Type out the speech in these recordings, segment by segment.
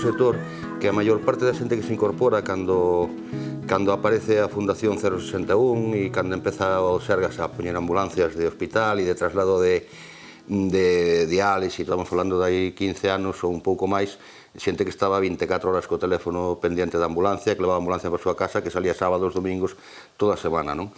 sector que a maior parte da xente que se incorpora cando, cando aparece a Fundación 061 e cando empeza o Sergas a poñer ambulancias de hospital e de traslado de, de diálisis, estamos falando de aí 15 anos ou un pouco máis, xente que estaba 24 horas co teléfono pendiente da ambulancia, que levaba a ambulancia para a súa casa, que salía sábados, domingos, toda a semana, non?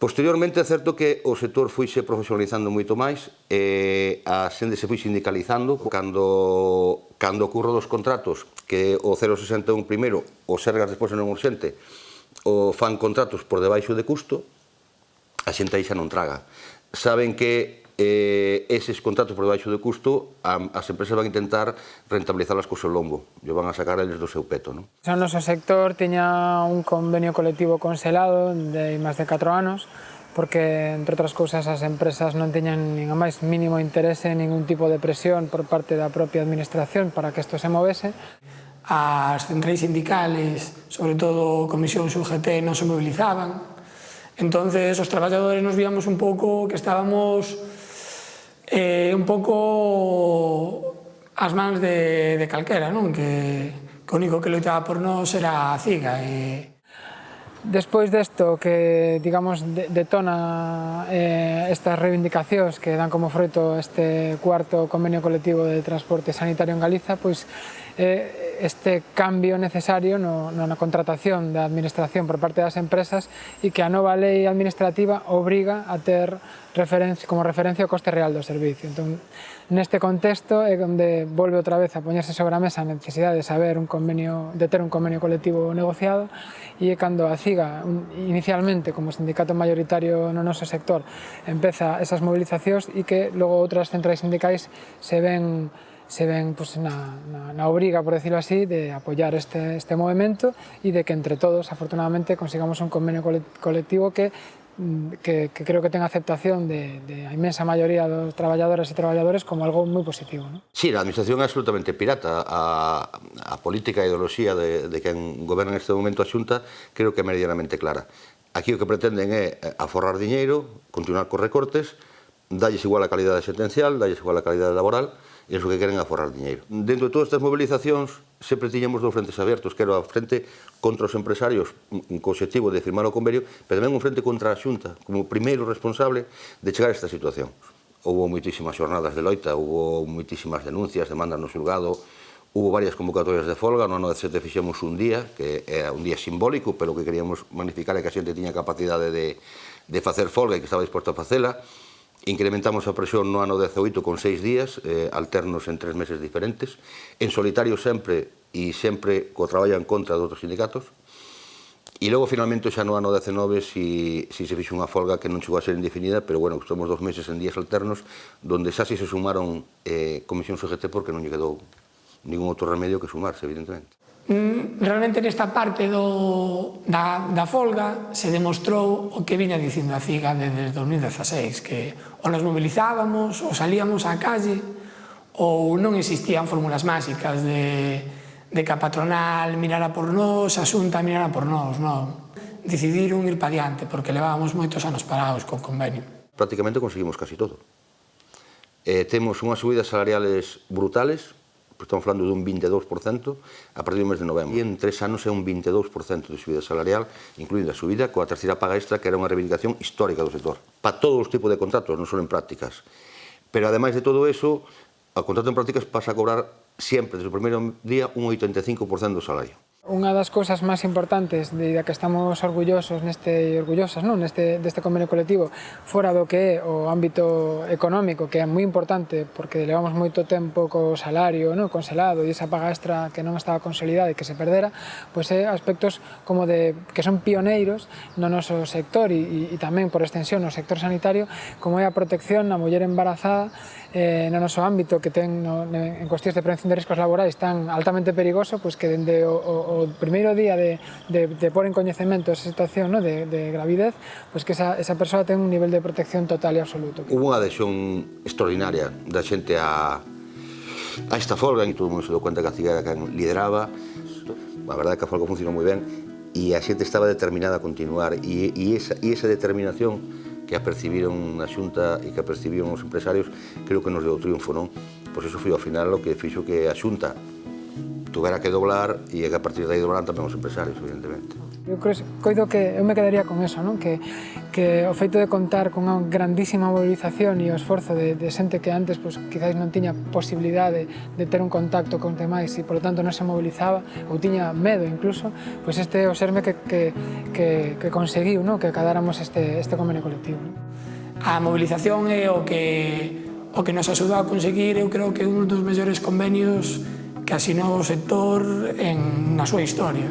Posteriormente é certo que o sector fuixe profesionalizando moito máis, e a xente se foi sindicalizando, cando, cando ocurro dos contratos, que o 061 primeiro, o Sergas despois non urxente, o fan contratos por debaixo de custo, a xente aí xa non traga. Saben que eh, eses contratos por debaixo do de custo, a, as empresas van intentar rentabilizarlas co seu lombo, e van a sacar eles do seu peto. Non? O noso sector tiña un convenio colectivo conselado de máis de 4 anos, porque, entre outras cousas, as empresas non teñan nin a máis mínimo interese ningún tipo de presión por parte da propia administración para que isto se movese. As centrais sindicales, sobre todo Comisión UGT, non se mobilizaban. Entonces, os traballadores nos víamos un pouco que estábamos eh, un pouco as mans de, de calquera, non? Que, que o único que loitaba por nós era a ciga. E... Despois desto que, digamos, detona eh, estas reivindicacións que dan como froito este cuarto convenio colectivo de transporte sanitario en Galiza, pois eh, este cambio necesario no, na contratación da administración por parte das empresas e que a nova lei administrativa obriga a ter referencia, como referencia o coste real do servicio. Entón, neste contexto é onde volve outra vez a poñerse sobre a mesa a necesidade de saber un convenio, de ter un convenio colectivo negociado e é cando a CIGA inicialmente como sindicato maioritario no noso sector empeza esas movilizacións e que logo outras centrais sindicais se ven se ven pues, na, na, na, obriga, por decirlo así, de apoyar este, este movimento e de que entre todos, afortunadamente, consigamos un convenio colectivo que, mm, que, que creo que ten aceptación de, de a inmensa maioría dos traballadoras e traballadores como algo moi positivo. ¿no? Sí, a administración é absolutamente pirata. A, a política e ideoloxía de, de quen goberna neste momento a xunta creo que é meridianamente clara. Aquí o que pretenden é eh, aforrar diñeiro, continuar cos recortes, dalles igual a calidade sentencial, dalles igual a calidade laboral, e iso que queren aforrar diñeiro. Dentro de todas estas movilizacións, sempre tiñemos dous frentes abertos, que era a frente contra os empresarios, co objetivo de firmar o convenio, pero tamén un frente contra a xunta, como primeiro responsable de chegar a esta situación. Houve moitísimas xornadas de loita, houve moitísimas denuncias, demandas no xulgado, Hubo varias convocatorias de folga, no ano 17 fixemos un día, que era un día simbólico, pero que queríamos magnificar é que a xente tiña capacidade de, de facer folga e que estaba disposto a facela. Incrementamos a presión no ano 18 con seis días, eh, alternos en tres meses diferentes, en solitario sempre e sempre co traballo en contra de outros sindicatos. E logo finalmente xa no ano 19 si, si se fixe unha folga que non chegou a ser indefinida, pero bueno, estamos dos meses en días alternos, donde xa si se sumaron eh, comisións CGT porque non lle quedou ningún outro remedio que sumarse, evidentemente. Mm, realmente nesta parte do, da, da folga se demostrou o que viña dicindo a CIGA desde 2016, que ou nos movilizábamos ou salíamos á calle, ou non existían fórmulas máxicas de, de que a patronal mirara por nós, a xunta mirara por nós, non. Decidiron ir pa diante, porque levábamos moitos anos parados co convenio. Prácticamente conseguimos casi todo. Eh, temos unhas subidas salariales brutales, estamos falando dun 22% a partir do mes de novembro. E en tres anos é un 22% de subida salarial, incluída a subida coa terceira paga extra, que era unha reivindicación histórica do sector. Para todos os tipos de contratos, non só en prácticas. Pero, ademais de todo eso, o contrato en prácticas pasa a cobrar sempre, desde o primeiro día, un 85% do salario. Unha das cousas máis importantes de da que estamos orgullosos neste orgullosas non? neste deste convenio colectivo fora do que é o ámbito económico, que é moi importante porque levamos moito tempo co salario non? conselado e esa paga extra que non estaba consolidada e que se perdera, pois é aspectos como de que son pioneiros no noso sector e, e, e tamén por extensión no sector sanitario, como é a protección na muller embarazada eh, no noso ámbito que ten no, en cuestións de prevención de riscos laborais tan altamente perigoso, pois que dende o, o o primeiro día de, de, de pôr en coñecemento esa situación no? de, de gravidez, pois que esa, esa persoa ten un nivel de protección total e absoluto. Hubo unha adhesión extraordinaria da xente a, a esta folga, e todo o mundo se deu cuenta que a cigara que lideraba, a verdade que a folga funcionou moi ben, e a xente estaba determinada a continuar, e, e, esa, e esa determinación que apercibiron na Xunta e que apercibiron os empresarios, creo que nos deu triunfo, non? Pois iso foi ao final o que fixo que a Xunta tuvera que doblar e que a partir de aí doblaran tamén os empresarios, evidentemente. Eu creo, coido que eu me quedaría con eso, non? Que, que o feito de contar con unha grandísima movilización e o esforzo de, de xente que antes pois, quizáis non tiña posibilidade de, de ter un contacto con demais e, polo tanto, non se movilizaba ou tiña medo incluso, pois este é o serme que, que, que, que conseguiu non? que acadáramos este, este convenio colectivo. Non? A movilización é o que, o que nos axudou a conseguir, eu creo que un dos mellores convenios que asinou o sector en, na súa historia.